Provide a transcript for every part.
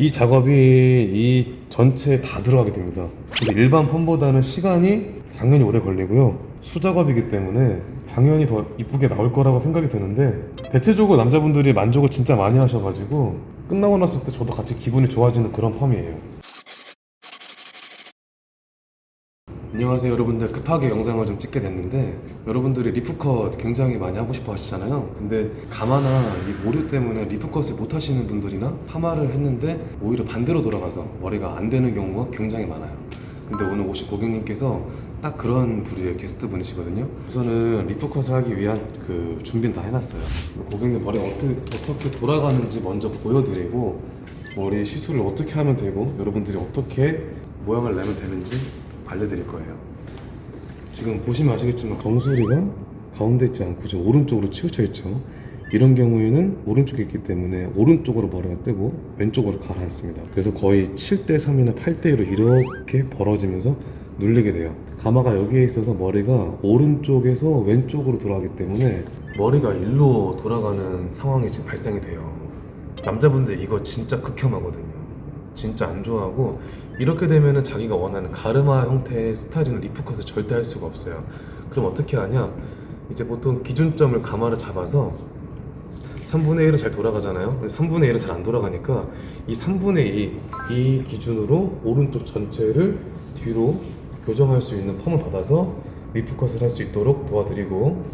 이 작업이 이 전체에 다 들어가게 됩니다. 일반 펌보다는 시간이 당연히 오래 걸리고요. 수작업이기 때문에 당연히 더 이쁘게 나올 거라고 생각이 드는데 대체적으로 남자분들이 만족을 진짜 많이 하셔가지고 끝나고 났을 때 저도 같이 기분이 좋아지는 그런 펌이에요. 안녕하세요. 여러분들 급하게 영상을 좀 찍게 됐는데 여러분들이 리프컷 굉장히 많이 하고 싶어 하시잖아요. 근데 가마나 이 모류 때문에 leaf cut을 못 하시는 분들이나 파마를 했는데 오히려 반대로 돌아가서 머리가 안 되는 경우가 굉장히 많아요. 근데 오늘 오신 고객님께서 딱 그런 부류의 게스트 분이시거든요. 우선은 leaf cut을 하기 위한 그 준비는 다 해놨어요. 고객님 머리 어떻게, 어떻게 돌아가는지 먼저 보여드리고 머리 시술을 어떻게 하면 되고 여러분들이 어떻게 모양을 내면 되는지 알려드릴 거예요. 지금 보시면 아시겠지만 정수리가 가운데 있지 않고 지금 오른쪽으로 치우쳐 있죠. 이런 경우에는 오른쪽에 있기 때문에 오른쪽으로 머리가 뜨고 왼쪽으로 가라앉습니다. 그래서 거의 7대 3이나 8대 1로 이렇게 벌어지면서 눌리게 돼요. 가마가 여기에 있어서 머리가 오른쪽에서 왼쪽으로 돌아가기 때문에 머리가 일로 돌아가는 상황이 지금 발생이 돼요. 남자분들 이거 진짜 극혐하거든요. 진짜 안 좋아하고 이렇게 되면은 자기가 원하는 가르마 형태의 스타일링 리프컷을 절대 할 수가 없어요. 그럼 어떻게 하냐? 이제 보통 기준점을 가마를 잡아서 3분의 1은 잘 돌아가잖아요. 근데 3분의 1은 잘 안 돌아가니까 이 3분의 2, 이 기준으로 오른쪽 전체를 뒤로 교정할 수 있는 펌을 받아서 리프컷을 할 수 있도록 도와드리고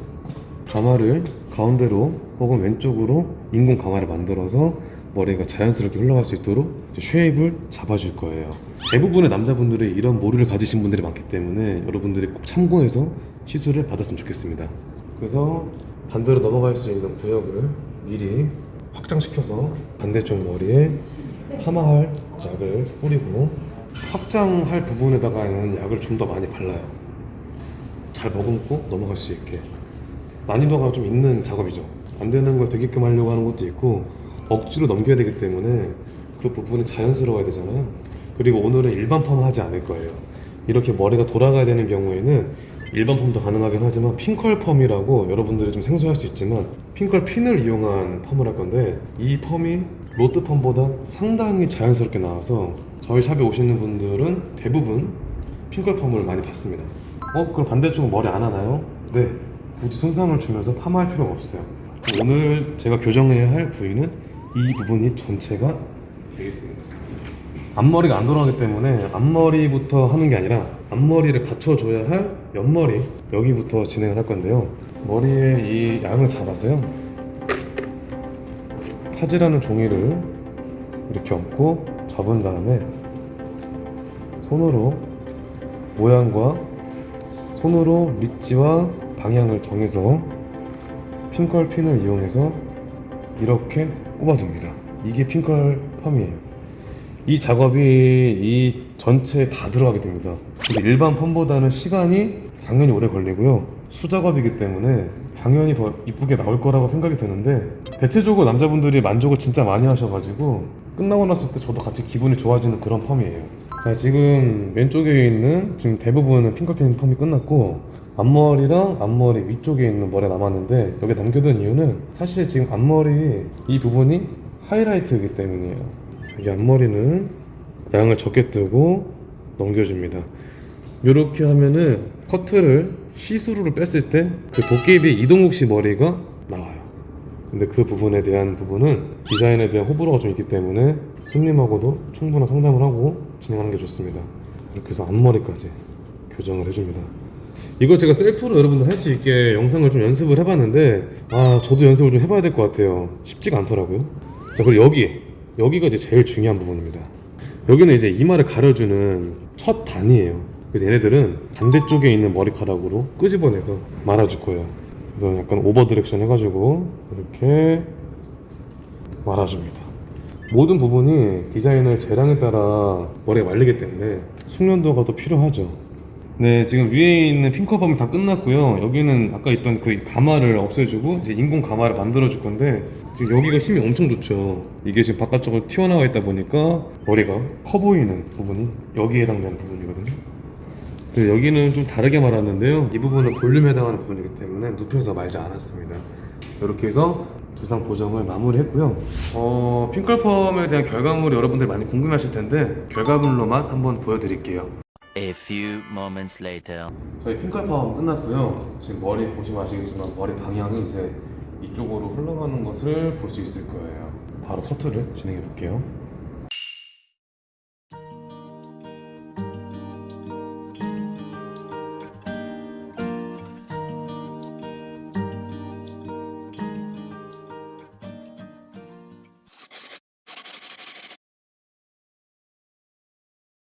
가마를 가운데로 혹은 왼쪽으로 인공 가마를 만들어서 머리가 자연스럽게 흘러갈 수 있도록 쉐입을 잡아줄 거예요. 대부분의 남자분들이 이런 모류를 가지신 분들이 많기 때문에 여러분들이 꼭 참고해서 시술을 받았으면 좋겠습니다. 그래서 반대로 넘어갈 수 있는 구역을 미리 확장시켜서 반대쪽 머리에 파마할 약을 뿌리고 확장할 부분에다가는 약을 좀 더 많이 발라요. 잘 머금고 넘어갈 수 있게 난이도가 좀 있는 작업이죠. 안 되는 걸 되게끔 하려고 하는 것도 있고 억지로 넘겨야 되기 때문에 그 부분이 자연스러워야 되잖아요. 그리고 오늘은 일반 펌을 하지 않을 거예요. 이렇게 머리가 돌아가야 되는 경우에는 일반 펌도 가능하긴 하지만 핑컬 펌이라고 여러분들이 좀 생소할 수 있지만 핑컬 핀을 이용한 펌을 할 건데 이 펌이 로트 펌보다 상당히 자연스럽게 나와서 저희 샵에 오시는 분들은 대부분 핑컬 펌을 많이 받습니다. 어? 그럼 반대쪽은 머리 안 하나요? 네. 굳이 손상을 주면서 파마할 필요가 없어요. 오늘 제가 교정해야 할 부위는 이 부분이 전체가 되겠습니다. 앞머리가 안 돌아가기 때문에 앞머리부터 하는 게 아니라 앞머리를 받쳐줘야 할 옆머리 여기부터 진행을 할 건데요. 머리에 이 양을 잡아서요. 파지라는 종이를 이렇게 얹고 접은 다음에 손으로 모양과 손으로 밑지와 방향을 정해서 핑컬 핀을 이용해서 이렇게 꼽아줍니다. 이게 핑컬 펌이에요. 이 작업이 이 전체에 다 들어가게 됩니다. 일반 펌보다는 시간이 당연히 오래 걸리고요. 수작업이기 때문에 당연히 더 이쁘게 나올 거라고 생각이 드는데 대체적으로 남자분들이 만족을 진짜 많이 하셔가지고 끝나고 났을 때 저도 같이 기분이 좋아지는 그런 펌이에요. 자 지금 왼쪽에 있는 지금 대부분은 핑크핀 펌이 끝났고 앞머리랑 앞머리 위쪽에 있는 머리가 남았는데 여기 남겨둔 이유는 사실 지금 앞머리 이 부분이 하이라이트이기 때문이에요. 여기 앞머리는 양을 적게 뜨고 넘겨줍니다. 이렇게 하면은 커트를 시스루로 뺐을 때 그 도깨비 이동욱 씨 머리가 나와요. 근데 그 부분에 대한 부분은 디자인에 대한 호불호가 좀 있기 때문에 손님하고도 충분한 상담을 하고 진행하는 게 좋습니다. 이렇게 해서 앞머리까지 교정을 해줍니다. 이거 제가 셀프로 여러분들 할 수 있게 영상을 좀 연습을 해봤는데 아 저도 연습을 좀 해봐야 될 것 같아요. 쉽지가 않더라고요. 자 그리고 여기 여기가 이제 제일 중요한 부분입니다. 여기는 이제 이마를 가려주는 첫 단이에요. 그래서 얘네들은 반대쪽에 있는 머리카락으로 끄집어내서 말아줄 거예요. 그래서 약간 over direction 해가지고 이렇게 말아줍니다. 모든 부분이 디자이너의 재량에 따라 머리가 말리기 때문에 숙련도가 더 필요하죠. 네, 지금 위에 있는 핑커펌이 다 끝났고요. 여기는 아까 있던 그 가마를 없애주고 이제 인공 가마를 만들어 줄 건데 지금 여기가 힘이 엄청 좋죠. 이게 지금 바깥쪽으로 튀어나와 있다 보니까 머리가 커 보이는 부분이 여기에 해당되는 부분이거든요. 근데 여기는 좀 다르게 말았는데요. 이 부분은 볼륨에 해당하는 부분이기 때문에 눕혀서 말지 않았습니다. 이렇게 해서 두상 보정을 마무리했고요. 어, 핑클펌에 대한 결과물이 여러분들 많이 궁금하실 텐데 결과물로만 한번 보여드릴게요. A few moments later. 저희 핑클펌 끝났고요. 지금 머리 보시면 아시겠지만 머리 방향이 이제 이쪽으로 흘러가는 것을 볼 수 있을 거예요. 바로 커트를 진행해 볼게요.